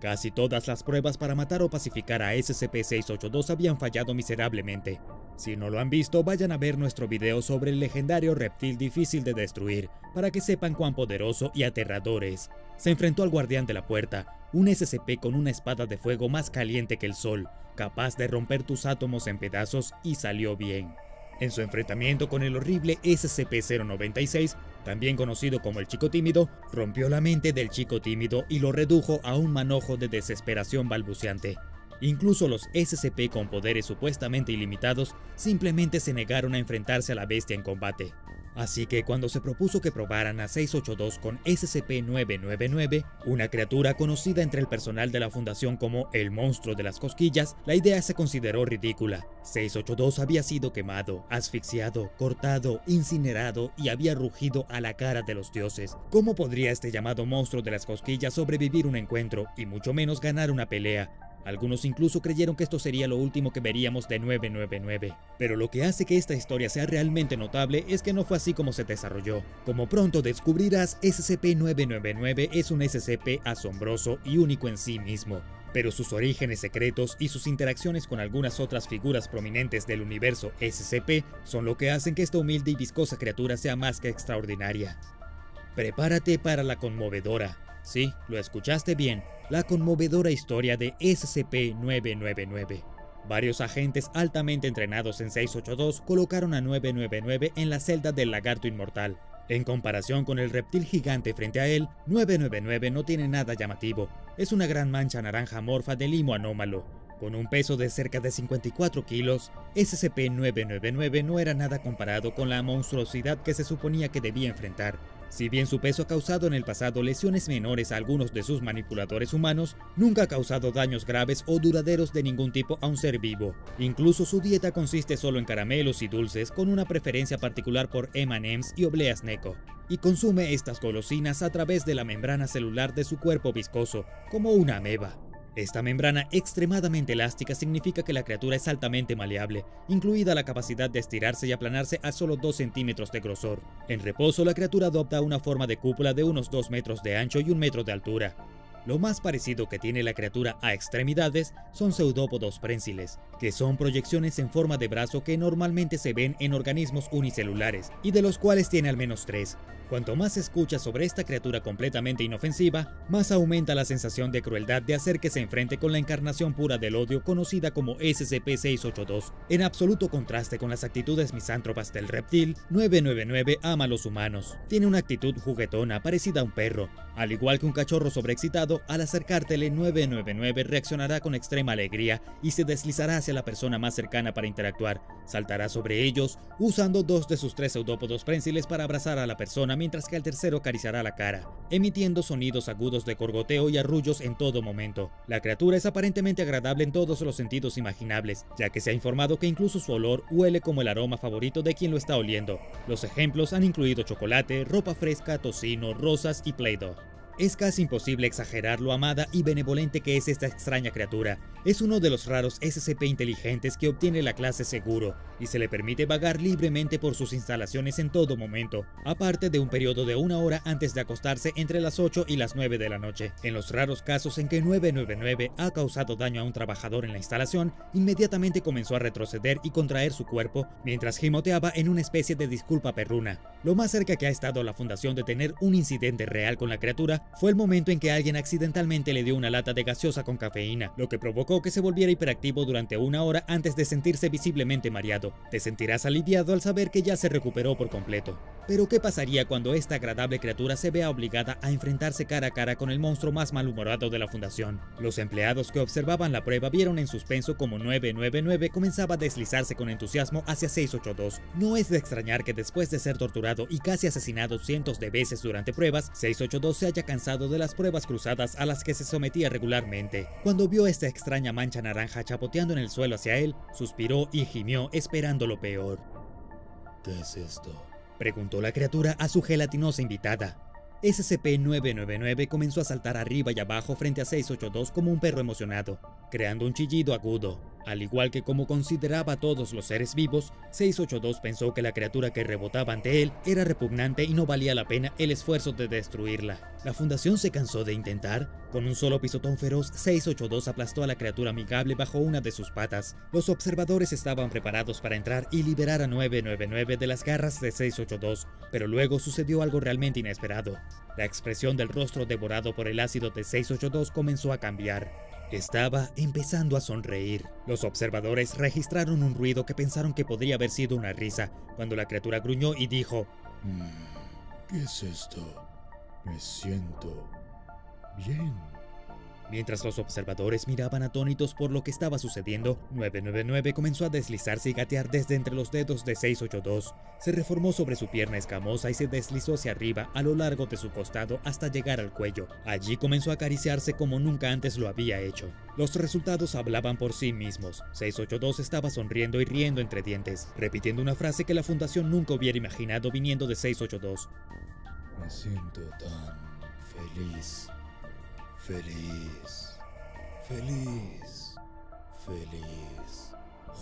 Casi todas las pruebas para matar o pacificar a SCP-682 habían fallado miserablemente. Si no lo han visto, vayan a ver nuestro video sobre el legendario reptil difícil de destruir, para que sepan cuán poderoso y aterrador es. Se enfrentó al guardián de la puerta, un SCP con una espada de fuego más caliente que el sol, capaz de romper tus átomos en pedazos y salió bien. En su enfrentamiento con el horrible SCP-096, también conocido como el Chico Tímido, rompió la mente del Chico Tímido y lo redujo a un manojo de desesperación balbuceante. Incluso los SCP con poderes supuestamente ilimitados simplemente se negaron a enfrentarse a la bestia en combate. Así que cuando se propuso que probaran a 682 con SCP-999, una criatura conocida entre el personal de la fundación como el monstruo de las cosquillas, la idea se consideró ridícula. 682 había sido quemado, asfixiado, cortado, incinerado y había rugido a la cara de los dioses. ¿Cómo podría este llamado monstruo de las cosquillas sobrevivir un encuentro y mucho menos ganar una pelea? Algunos incluso creyeron que esto sería lo último que veríamos de 999. Pero lo que hace que esta historia sea realmente notable es que no fue así como se desarrolló. Como pronto descubrirás, SCP-999 es un SCP asombroso y único en sí mismo. Pero sus orígenes secretos y sus interacciones con algunas otras figuras prominentes del universo SCP son lo que hacen que esta humilde y viscosa criatura sea más que extraordinaria. Prepárate para la conmovedora, Sí, lo escuchaste bien, la conmovedora historia de SCP-999. Varios agentes altamente entrenados en 682 colocaron a 999 en la celda del lagarto inmortal. En comparación con el reptil gigante frente a él, 999 no tiene nada llamativo. Es una gran mancha naranja morfa de limo anómalo. Con un peso de cerca de 54 kilos, SCP-999 no era nada comparado con la monstruosidad que se suponía que debía enfrentar. Si bien su peso ha causado en el pasado lesiones menores a algunos de sus manipuladores humanos, nunca ha causado daños graves o duraderos de ningún tipo a un ser vivo. Incluso su dieta consiste solo en caramelos y dulces, con una preferencia particular por M&M's y obleas Neko, y consume estas golosinas a través de la membrana celular de su cuerpo viscoso, como una ameba. Esta membrana extremadamente elástica significa que la criatura es altamente maleable, incluida la capacidad de estirarse y aplanarse a solo 2 centímetros de grosor. En reposo, la criatura adopta una forma de cúpula de unos 2 metros de ancho y 1 metro de altura. Lo más parecido que tiene la criatura a extremidades son pseudópodos prensiles, que son proyecciones en forma de brazo que normalmente se ven en organismos unicelulares, y de los cuales tiene al menos tres. Cuanto más se escucha sobre esta criatura completamente inofensiva, más aumenta la sensación de crueldad de hacer que se enfrente con la encarnación pura del odio conocida como SCP-682. En absoluto contraste con las actitudes misántropas del reptil, 999 ama a los humanos. Tiene una actitud juguetona parecida a un perro. Al igual que un cachorro sobreexcitado, al acercártele 999 reaccionará con extrema alegría y se deslizará hacia la persona más cercana para interactuar. Saltará sobre ellos, usando dos de sus tres pseudópodos prensiles para abrazar a la persona mientras que el tercero acariciará la cara, emitiendo sonidos agudos de corgoteo y arrullos en todo momento. La criatura es aparentemente agradable en todos los sentidos imaginables, ya que se ha informado que incluso su olor huele como el aroma favorito de quien lo está oliendo. Los ejemplos han incluido chocolate, ropa fresca, tocino, rosas y Play-Doh. Es casi imposible exagerar lo amada y benevolente que es esta extraña criatura. Es uno de los raros SCP inteligentes que obtiene la clase seguro, y se le permite vagar libremente por sus instalaciones en todo momento, aparte de un periodo de una hora antes de acostarse entre las 8 y las 9 de la noche. En los raros casos en que 999 ha causado daño a un trabajador en la instalación, inmediatamente comenzó a retroceder y contraer su cuerpo mientras gimoteaba en una especie de disculpa perruna. Lo más cerca que ha estado la fundación de tener un incidente real con la criatura fue el momento en que alguien accidentalmente le dio una lata de gaseosa con cafeína, lo que provocó que se volviera hiperactivo durante una hora antes de sentirse visiblemente mareado. Te sentirás aliviado al saber que ya se recuperó por completo. Pero ¿qué pasaría cuando esta agradable criatura se vea obligada a enfrentarse cara a cara con el monstruo más malhumorado de la fundación? Los empleados que observaban la prueba vieron en suspenso como 999 comenzaba a deslizarse con entusiasmo hacia 682. No es de extrañar que después de ser torturado y casi asesinado cientos de veces durante pruebas, 682 se haya cansado de las pruebas cruzadas a las que se sometía regularmente. Cuando vio esta extraña mancha naranja chapoteando en el suelo hacia él, suspiró y gimió esperando lo peor. ¿Qué es esto? Preguntó la criatura a su gelatinosa invitada. SCP-999 comenzó a saltar arriba y abajo frente a 682 como un perro emocionado, creando un chillido agudo. Al igual que como consideraba a todos los seres vivos, 682 pensó que la criatura que rebotaba ante él era repugnante y no valía la pena el esfuerzo de destruirla. La fundación se cansó de intentar. Con un solo pisotón feroz, 682 aplastó a la criatura amigable bajo una de sus patas. Los observadores estaban preparados para entrar y liberar a 999 de las garras de 682, pero luego sucedió algo realmente inesperado. La expresión del rostro devorado por el ácido de 682 comenzó a cambiar. Estaba empezando a sonreír. Los observadores registraron un ruido que pensaron que podría haber sido una risa, cuando la criatura gruñó y dijo, mm, ¿Qué es esto? Me siento bien. Mientras los observadores miraban atónitos por lo que estaba sucediendo, 999 comenzó a deslizarse y gatear desde entre los dedos de 682. Se reformó sobre su pierna escamosa y se deslizó hacia arriba a lo largo de su costado hasta llegar al cuello. Allí comenzó a acariciarse como nunca antes lo había hecho. Los resultados hablaban por sí mismos. 682 estaba sonriendo y riendo entre dientes, repitiendo una frase que la fundación nunca hubiera imaginado viniendo de 682. Me siento tan feliz. Feliz. Feliz. Feliz.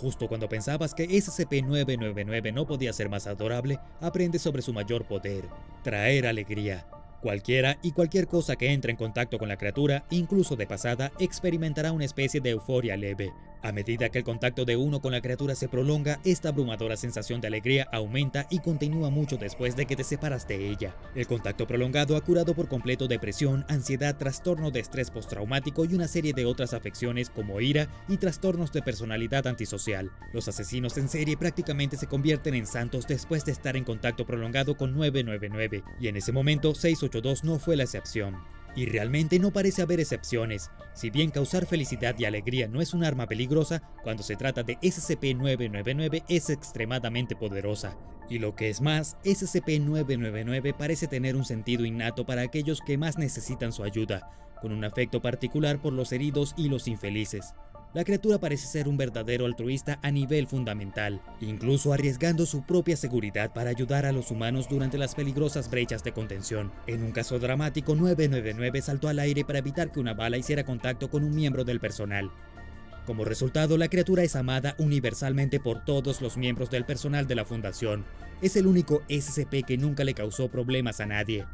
Justo cuando pensabas que SCP-999 no podía ser más adorable, aprende sobre su mayor poder, traer alegría. Cualquiera y cualquier cosa que entre en contacto con la criatura, incluso de pasada, experimentará una especie de euforia leve. A medida que el contacto de uno con la criatura se prolonga, esta abrumadora sensación de alegría aumenta y continúa mucho después de que te separas de ella. El contacto prolongado ha curado por completo depresión, ansiedad, trastorno de estrés postraumático y una serie de otras afecciones como ira y trastornos de personalidad antisocial. Los asesinos en serie prácticamente se convierten en santos después de estar en contacto prolongado con 999, y en ese momento 682 no fue la excepción. Y realmente no parece haber excepciones. Si bien causar felicidad y alegría no es un arma peligrosa, cuando se trata de SCP-999 es extremadamente poderosa. Y lo que es más, SCP-999 parece tener un sentido innato para aquellos que más necesitan su ayuda, con un afecto particular por los heridos y los infelices. La criatura parece ser un verdadero altruista a nivel fundamental, incluso arriesgando su propia seguridad para ayudar a los humanos durante las peligrosas brechas de contención. En un caso dramático, 999 saltó al aire para evitar que una bala hiciera contacto con un miembro del personal. Como resultado, la criatura es amada universalmente por todos los miembros del personal de la Fundación. Es el único SCP que nunca le causó problemas a nadie.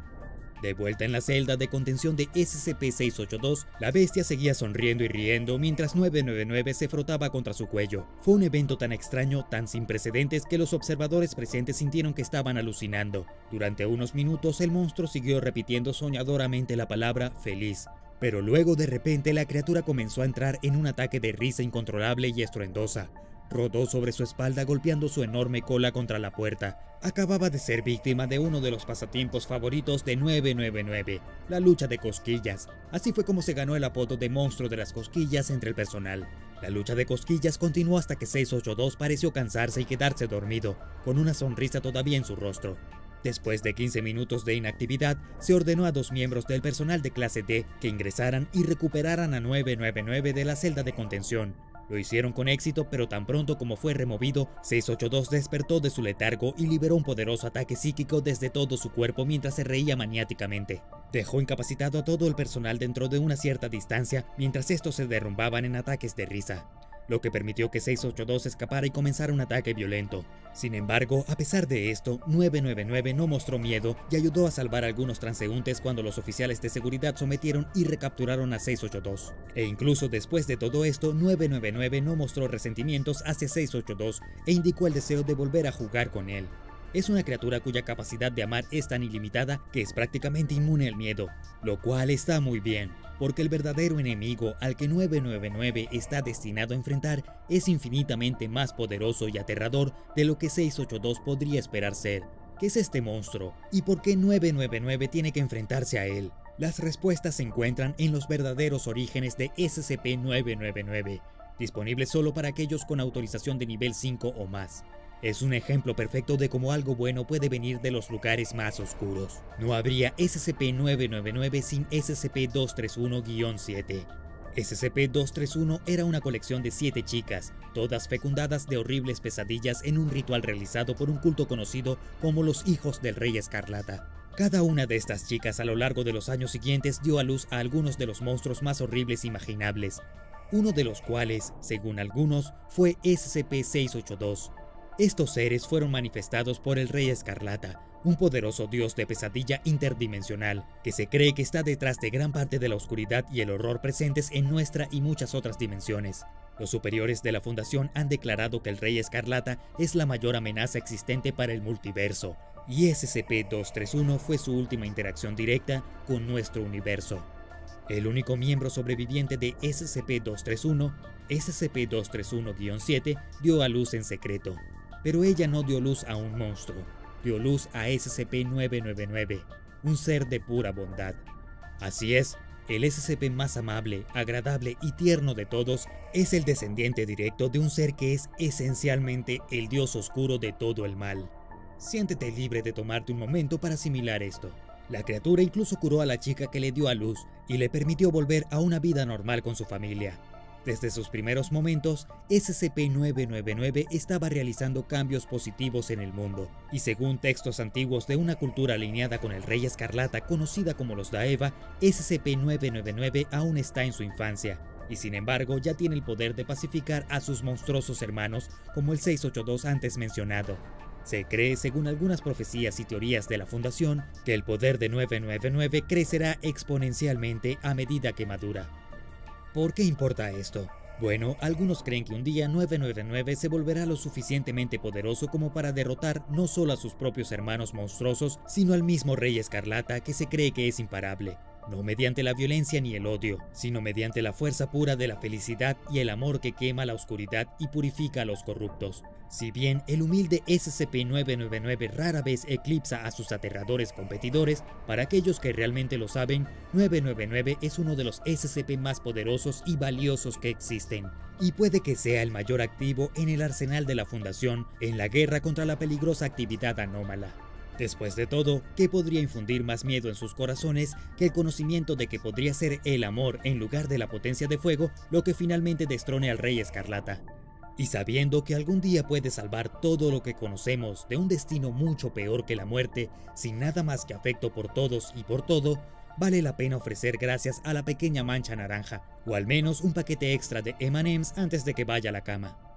De vuelta en la celda de contención de SCP-682, la bestia seguía sonriendo y riendo mientras 999 se frotaba contra su cuello. Fue un evento tan extraño, tan sin precedentes, que los observadores presentes sintieron que estaban alucinando. Durante unos minutos el monstruo siguió repitiendo soñadoramente la palabra feliz. Pero luego de repente la criatura comenzó a entrar en un ataque de risa incontrolable y estruendosa. Rodó sobre su espalda golpeando su enorme cola contra la puerta. Acababa de ser víctima de uno de los pasatiempos favoritos de 999, la lucha de cosquillas. Así fue como se ganó el apodo de monstruo de las cosquillas entre el personal. La lucha de cosquillas continuó hasta que 682 pareció cansarse y quedarse dormido, con una sonrisa todavía en su rostro. Después de 15 minutos de inactividad, se ordenó a dos miembros del personal de clase D que ingresaran y recuperaran a 999 de la celda de contención. Lo hicieron con éxito, pero tan pronto como fue removido, 682 despertó de su letargo y liberó un poderoso ataque psíquico desde todo su cuerpo mientras se reía maniáticamente. Dejó incapacitado a todo el personal dentro de una cierta distancia mientras estos se derrumbaban en ataques de risa lo que permitió que 682 escapara y comenzara un ataque violento. Sin embargo, a pesar de esto, 999 no mostró miedo y ayudó a salvar a algunos transeúntes cuando los oficiales de seguridad sometieron y recapturaron a 682. E incluso después de todo esto, 999 no mostró resentimientos hacia 682 e indicó el deseo de volver a jugar con él. Es una criatura cuya capacidad de amar es tan ilimitada que es prácticamente inmune al miedo, lo cual está muy bien, porque el verdadero enemigo al que 999 está destinado a enfrentar es infinitamente más poderoso y aterrador de lo que 682 podría esperar ser. ¿Qué es este monstruo? ¿Y por qué 999 tiene que enfrentarse a él? Las respuestas se encuentran en los verdaderos orígenes de SCP-999, disponibles solo para aquellos con autorización de nivel 5 o más. Es un ejemplo perfecto de cómo algo bueno puede venir de los lugares más oscuros. No habría SCP-999 sin SCP-231-7. SCP-231 era una colección de siete chicas, todas fecundadas de horribles pesadillas en un ritual realizado por un culto conocido como los Hijos del Rey Escarlata. Cada una de estas chicas a lo largo de los años siguientes dio a luz a algunos de los monstruos más horribles imaginables, uno de los cuales, según algunos, fue SCP-682. Estos seres fueron manifestados por el Rey Escarlata, un poderoso dios de pesadilla interdimensional, que se cree que está detrás de gran parte de la oscuridad y el horror presentes en nuestra y muchas otras dimensiones. Los superiores de la Fundación han declarado que el Rey Escarlata es la mayor amenaza existente para el multiverso, y SCP-231 fue su última interacción directa con nuestro universo. El único miembro sobreviviente de SCP-231, SCP-231-7, dio a luz en secreto, pero ella no dio luz a un monstruo, dio luz a SCP-999, un ser de pura bondad. Así es, el SCP más amable, agradable y tierno de todos es el descendiente directo de un ser que es esencialmente el dios oscuro de todo el mal. Siéntete libre de tomarte un momento para asimilar esto. La criatura incluso curó a la chica que le dio a luz y le permitió volver a una vida normal con su familia. Desde sus primeros momentos, SCP-999 estaba realizando cambios positivos en el mundo, y según textos antiguos de una cultura alineada con el Rey Escarlata conocida como los Daeva, SCP-999 aún está en su infancia, y sin embargo ya tiene el poder de pacificar a sus monstruosos hermanos como el 682 antes mencionado. Se cree, según algunas profecías y teorías de la Fundación, que el poder de 999 crecerá exponencialmente a medida que madura. ¿Por qué importa esto? Bueno, algunos creen que un día 999 se volverá lo suficientemente poderoso como para derrotar no solo a sus propios hermanos monstruosos, sino al mismo Rey Escarlata que se cree que es imparable no mediante la violencia ni el odio, sino mediante la fuerza pura de la felicidad y el amor que quema la oscuridad y purifica a los corruptos. Si bien el humilde SCP-999 rara vez eclipsa a sus aterradores competidores, para aquellos que realmente lo saben, 999 es uno de los SCP más poderosos y valiosos que existen, y puede que sea el mayor activo en el arsenal de la Fundación en la guerra contra la peligrosa actividad anómala. Después de todo, ¿qué podría infundir más miedo en sus corazones que el conocimiento de que podría ser el amor en lugar de la potencia de fuego lo que finalmente destrone al Rey Escarlata? Y sabiendo que algún día puede salvar todo lo que conocemos de un destino mucho peor que la muerte, sin nada más que afecto por todos y por todo, vale la pena ofrecer gracias a la pequeña mancha naranja, o al menos un paquete extra de M&M's antes de que vaya a la cama.